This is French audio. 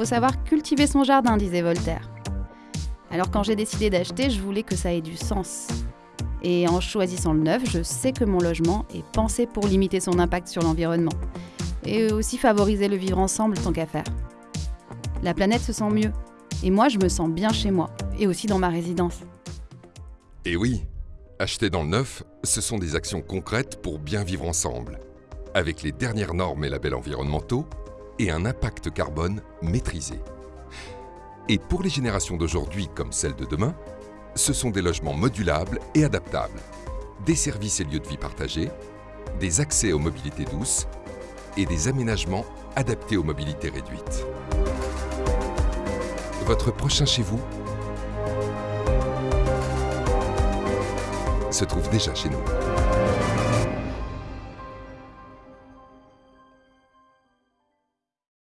faut savoir cultiver son jardin, disait Voltaire. Alors quand j'ai décidé d'acheter, je voulais que ça ait du sens. Et en choisissant le neuf, je sais que mon logement est pensé pour limiter son impact sur l'environnement. Et aussi favoriser le vivre ensemble tant qu'à faire. La planète se sent mieux. Et moi, je me sens bien chez moi. Et aussi dans ma résidence. Et oui, acheter dans le neuf, ce sont des actions concrètes pour bien vivre ensemble. Avec les dernières normes et labels environnementaux et un impact carbone maîtrisé. Et pour les générations d'aujourd'hui comme celles de demain, ce sont des logements modulables et adaptables, des services et lieux de vie partagés, des accès aux mobilités douces et des aménagements adaptés aux mobilités réduites. Votre prochain chez vous se trouve déjà chez nous.